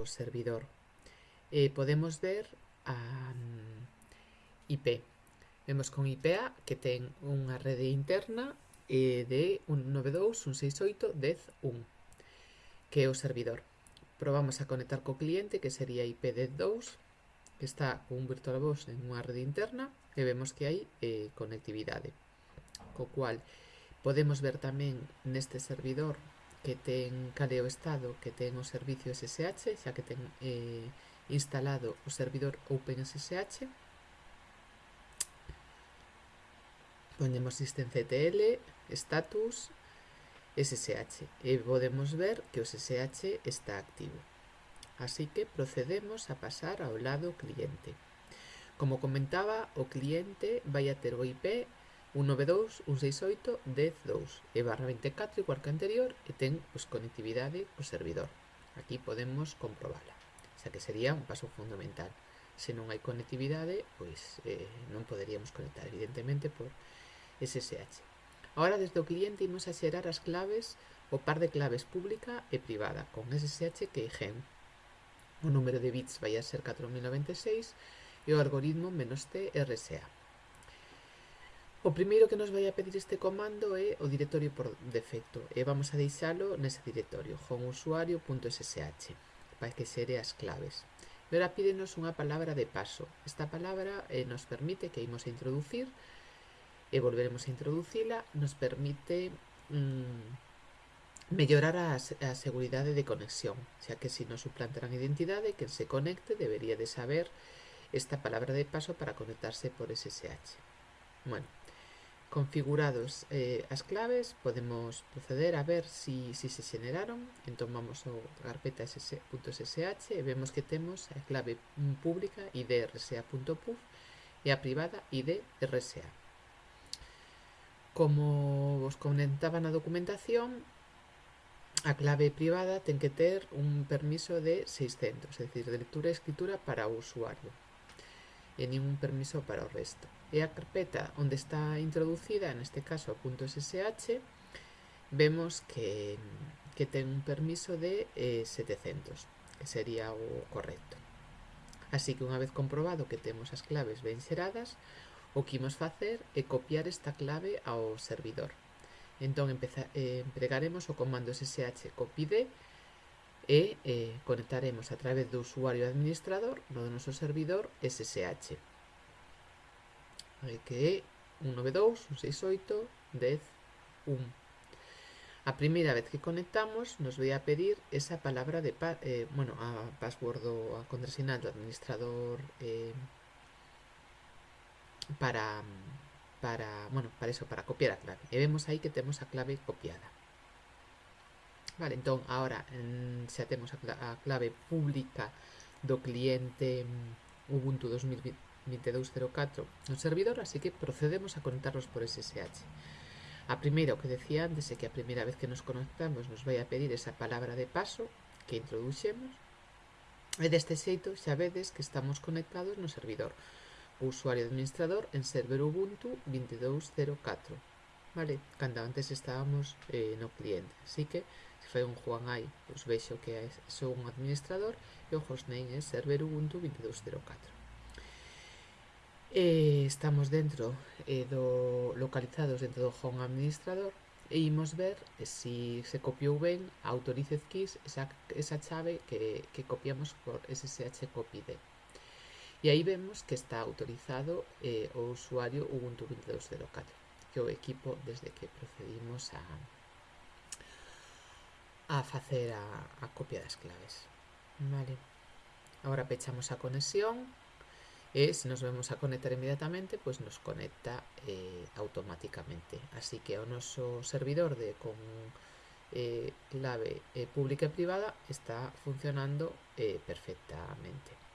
o servidor. Eh, podemos ver a mm, um, IP. Vemos con IPA que ten unha rede interna eh, de 192.168.10.1 que é o servidor. Probamos a conectar co cliente que sería IP102 que está con un VirtualBox en unha rede interna e vemos que hai eh, conectividade. Co cual podemos ver tamén neste servidor que ten cal o estado que ten o servicio SSH, xa que ten eh, instalado o servidor OpenSSH. Ponemos systemctl, status, SSH e podemos ver que o SSH está activo. Así que procedemos a pasar ao lado cliente. Como comentaba, o cliente vai a ter o IP 192.168.10.2 e barra 24 igual que anterior e ten pois, conectividade co servidor. Aquí podemos comprobala, xa que sería un paso fundamental. Se non hai conectividade, pois eh, non poderíamos conectar, evidentemente, por SSH. Ahora, desde o cliente, imos a xerar as claves, o par de claves pública e privada, con SSH que é O número de bits vai a ser 4096 e o algoritmo menos T RSA. O primeiro que nos vai a pedir este comando é o directorio por defecto e vamos a deixalo nese directorio homeusuario.ssh para que xere as claves. E ora pídenos unha palabra de paso. Esta palabra eh, nos permite que imos a introducir e volveremos a introducila, nos permite mm, mellorar a, a seguridade de conexión, xa que se nos suplantarán identidade, quen se conecte debería de saber esta palabra de paso para conectarse por SSH. Bueno, configurados eh, as claves podemos proceder a ver si, si se xeneraron. Entón vamos ao carpeta ss.ssh e vemos que temos a clave pública idrsa.puf e a privada idrsa como vos comentaba na documentación a clave privada ten que ter un permiso de 600 é dicir, de lectura e escritura para usuario e ningún permiso para o resto e a carpeta onde está introducida, neste caso .ssh, vemos que, que ten un permiso de eh, 700, que sería o correcto. Así que unha vez comprobado que temos as claves ben xeradas, o que imos facer é copiar esta clave ao servidor. Entón empeza, eh, empregaremos o comando ssh copyD e eh, conectaremos a través do usuario administrador no noso servidor ssh. Que é 192, 168, 10, 1. A primeira vez que conectamos nos vai a pedir esa palabra de pa eh, bueno, a password ou a contrasinal do administrador eh, para para, bueno, para eso, para copiar a clave. E vemos aí que temos a clave copiada. Vale, entón, agora xa temos a, a clave pública do cliente mm, Ubuntu 2020 2204 no servidor, así que procedemos a conectarnos por SSH. A primeira, o que decía antes, é que a primeira vez que nos conectamos nos vai a pedir esa palabra de paso que introduxemos e deste xeito xa vedes que estamos conectados no servidor. O usuario administrador en server Ubuntu 2204. Vale, cando antes estábamos eh, no cliente. Así que, se fai un Juan aí, pois vexo que sou un administrador e o hostname é server Ubuntu 2204. Eh, estamos dentro eh, do localizados dentro do home administrador e imos ver se si se copiou ben a keys esa, esa chave que, que copiamos por ssh copy E aí vemos que está autorizado eh, o usuario Ubuntu 22.04, que é o equipo desde que procedimos a, a facer a, a copia das claves. Vale. Agora pechamos a conexión e se nos vemos a conectar inmediatamente pois nos conecta eh, automáticamente. Así que o noso servidor de con eh, clave eh, pública e privada está funcionando eh, perfectamente